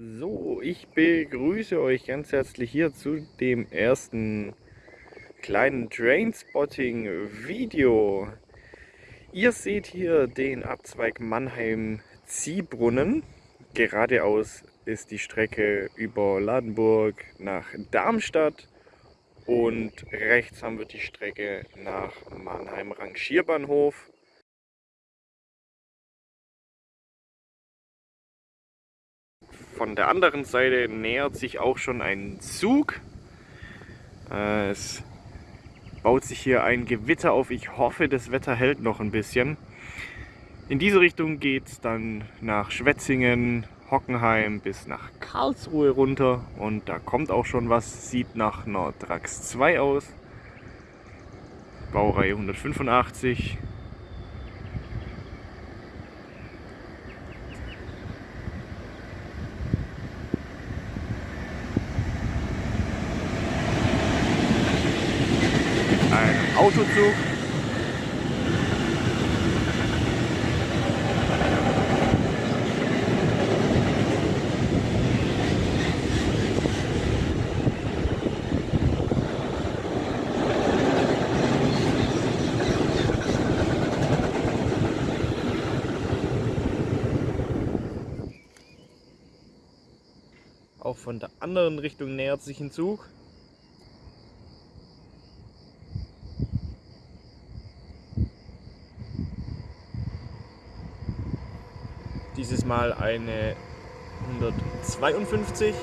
So, ich begrüße euch ganz herzlich hier zu dem ersten kleinen Trainspotting Video. Ihr seht hier den Abzweig Mannheim Ziehbrunnen. Geradeaus ist die Strecke über Ladenburg nach Darmstadt und rechts haben wir die Strecke nach Mannheim Rangierbahnhof. Von der anderen Seite nähert sich auch schon ein Zug. Äh, es baut sich hier ein Gewitter auf. Ich hoffe, das Wetter hält noch ein bisschen. In diese Richtung geht es dann nach Schwetzingen, Hockenheim bis nach Karlsruhe runter. Und da kommt auch schon was. Sieht nach einer Trax 2 aus. Baureihe 185. Autozug. Auch von der anderen Richtung nähert sich ein Zug. Dieses Mal eine 152.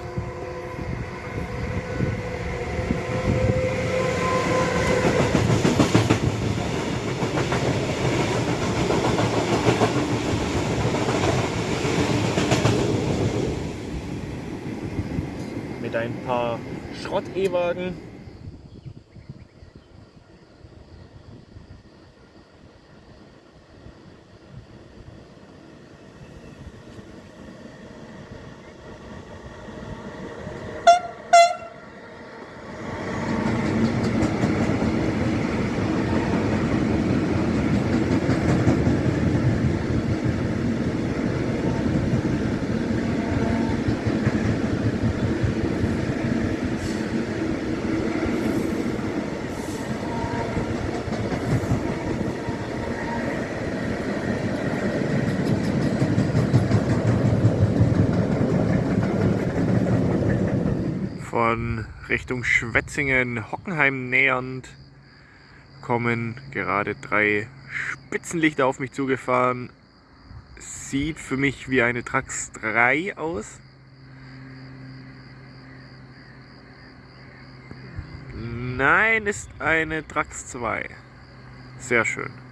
Mit ein paar Schrott-E-Wagen von Richtung Schwetzingen, Hockenheim nähernd kommen gerade drei Spitzenlichter auf mich zugefahren. Sieht für mich wie eine Trax 3 aus. Nein, ist eine Trax 2. Sehr schön.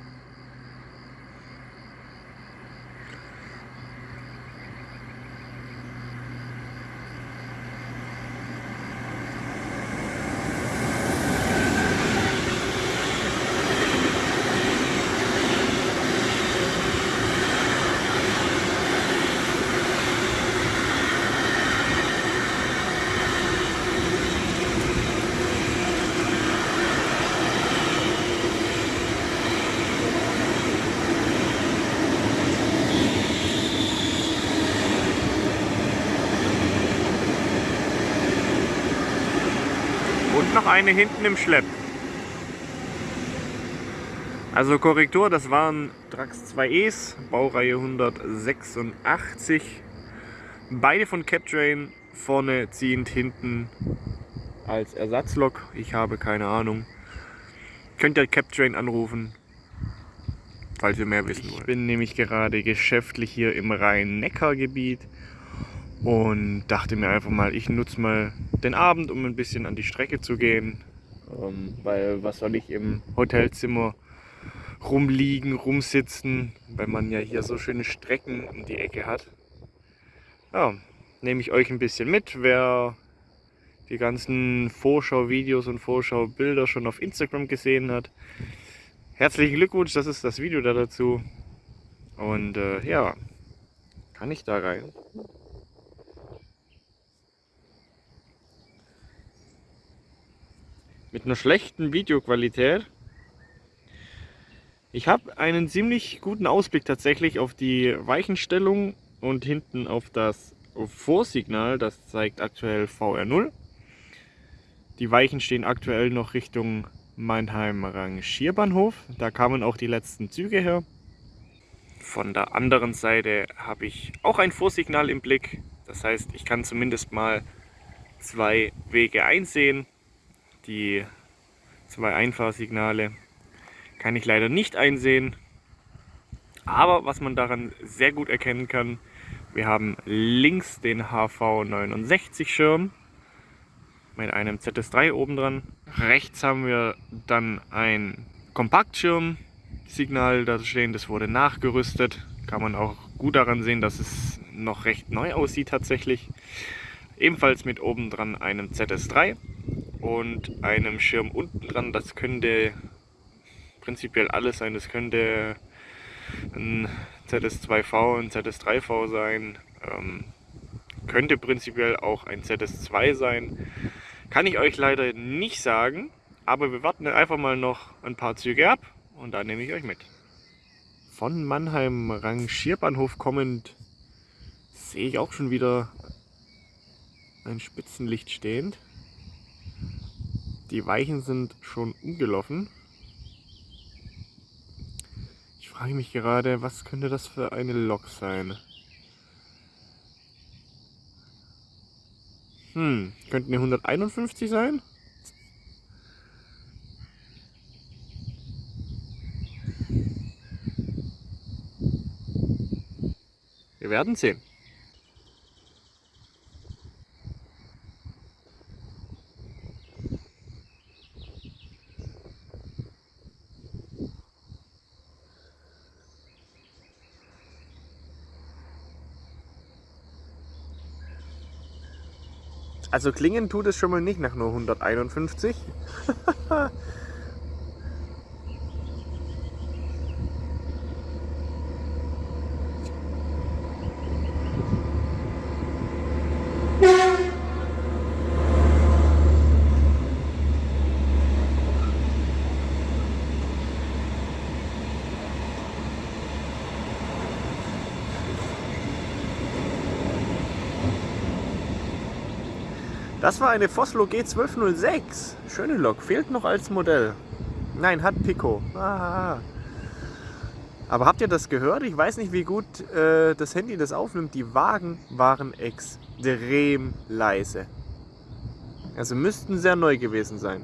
Und noch eine hinten im Schlepp. Also Korrektur, das waren Trax 2Es, Baureihe 186. Beide von Captrain, vorne ziehend, hinten als Ersatzlok. Ich habe keine Ahnung. Könnt ihr Captrain anrufen, falls ihr mehr wissen wollt. Ich bin nämlich gerade geschäftlich hier im Rhein-Neckar-Gebiet und dachte mir einfach mal, ich nutze mal den Abend, um ein bisschen an die Strecke zu gehen, ähm, weil was soll ich im Hotelzimmer rumliegen, rumsitzen, weil man ja hier so schöne Strecken um die Ecke hat. Ja, nehme ich euch ein bisschen mit, wer die ganzen Vorschau-Videos und Vorschau-Bilder schon auf Instagram gesehen hat. Herzlichen Glückwunsch, das ist das Video da dazu. Und äh, ja, kann ich da rein? Mit einer schlechten Videoqualität. Ich habe einen ziemlich guten Ausblick tatsächlich auf die Weichenstellung und hinten auf das Vorsignal, das zeigt aktuell VR0. Die Weichen stehen aktuell noch Richtung Mannheim Rangierbahnhof. Da kamen auch die letzten Züge her. Von der anderen Seite habe ich auch ein Vorsignal im Blick. Das heißt, ich kann zumindest mal zwei Wege einsehen. Die zwei Einfahrsignale kann ich leider nicht einsehen. Aber was man daran sehr gut erkennen kann, wir haben links den HV69 Schirm mit einem ZS3 oben dran. Rechts haben wir dann ein Kompaktschirm-Signal da stehen, das wurde nachgerüstet. Kann man auch gut daran sehen, dass es noch recht neu aussieht tatsächlich. Ebenfalls mit oben dran einem ZS3 und einem Schirm unten dran. Das könnte prinzipiell alles sein. Das könnte ein ZS2V, ein ZS3V sein. Ähm, könnte prinzipiell auch ein ZS2 sein. Kann ich euch leider nicht sagen, aber wir warten einfach mal noch ein paar Züge ab und dann nehme ich euch mit. Von Mannheim Rangierbahnhof kommend sehe ich auch schon wieder ein Spitzenlicht stehend. Die Weichen sind schon umgelaufen. Ich frage mich gerade, was könnte das für eine Lok sein? Hm, könnten eine 151 sein? Wir werden sehen. Also klingen tut es schon mal nicht nach nur 151. Das war eine Foslo G1206. Schöne Lok. Fehlt noch als Modell. Nein, hat Pico. Ah. Aber habt ihr das gehört? Ich weiß nicht, wie gut äh, das Handy das aufnimmt. Die Wagen waren extrem leise. Also müssten sehr neu gewesen sein.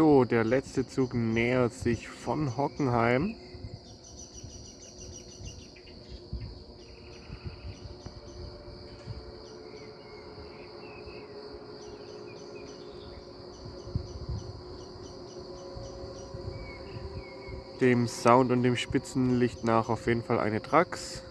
So, der letzte Zug nähert sich von Hockenheim. Dem Sound und dem Spitzenlicht nach auf jeden Fall eine Trax.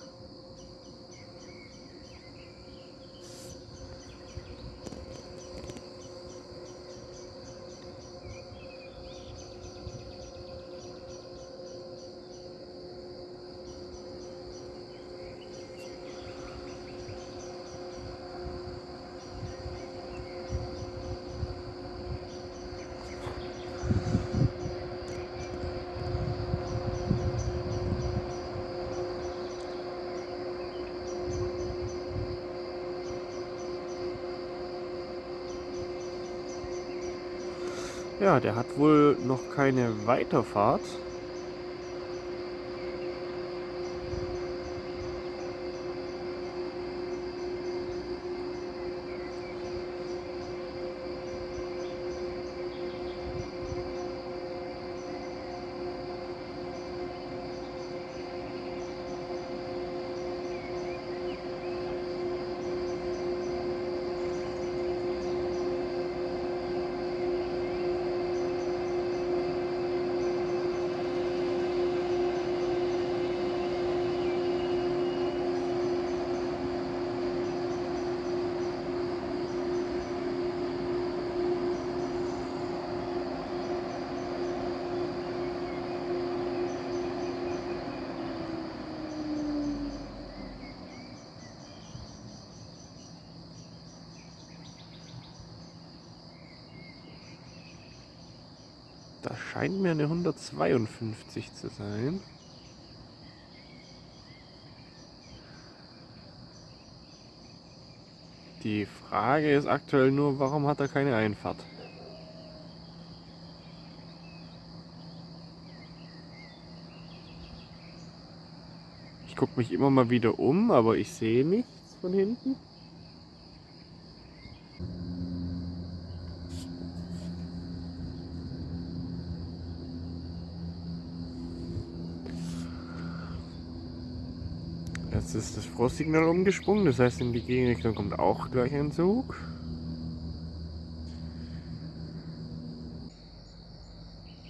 Ja, der hat wohl noch keine Weiterfahrt. Scheint mir eine 152 zu sein. Die Frage ist aktuell nur, warum hat er keine Einfahrt? Ich gucke mich immer mal wieder um, aber ich sehe nichts von hinten. Jetzt ist das Frostsignal umgesprungen, das heißt in die Gegenrichtung kommt auch gleich ein Zug.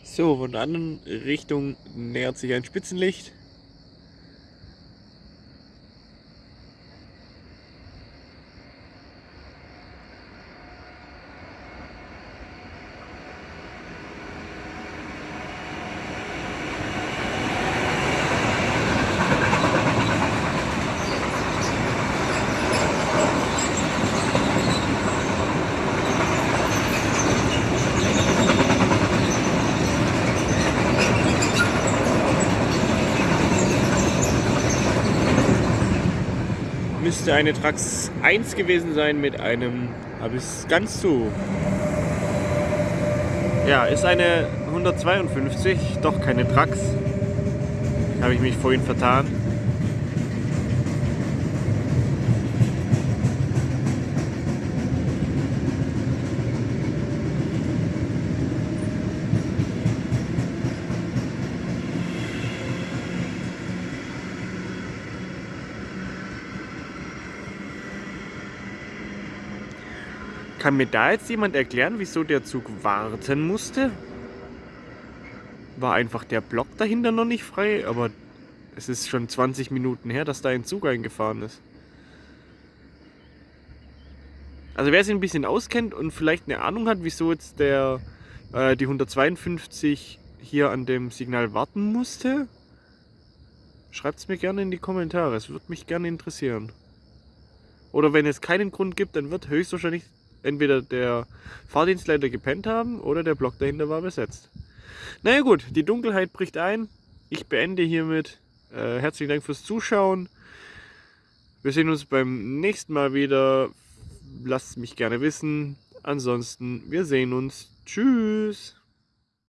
So, von der anderen Richtung nähert sich ein Spitzenlicht. Müsste eine Trax 1 gewesen sein mit einem, es ganz zu. Ja, ist eine 152, doch keine Trax. Habe ich mich vorhin vertan. Kann mir da jetzt jemand erklären, wieso der Zug warten musste? War einfach der Block dahinter noch nicht frei, aber es ist schon 20 Minuten her, dass da ein Zug eingefahren ist. Also wer sich ein bisschen auskennt und vielleicht eine Ahnung hat, wieso jetzt der äh, die 152 hier an dem Signal warten musste, schreibt es mir gerne in die Kommentare. Es würde mich gerne interessieren. Oder wenn es keinen Grund gibt, dann wird höchstwahrscheinlich entweder der Fahrdienstleiter gepennt haben oder der Block dahinter war besetzt. Naja gut, die Dunkelheit bricht ein. Ich beende hiermit. Äh, herzlichen Dank fürs Zuschauen. Wir sehen uns beim nächsten Mal wieder. Lasst mich gerne wissen. Ansonsten, wir sehen uns. Tschüss.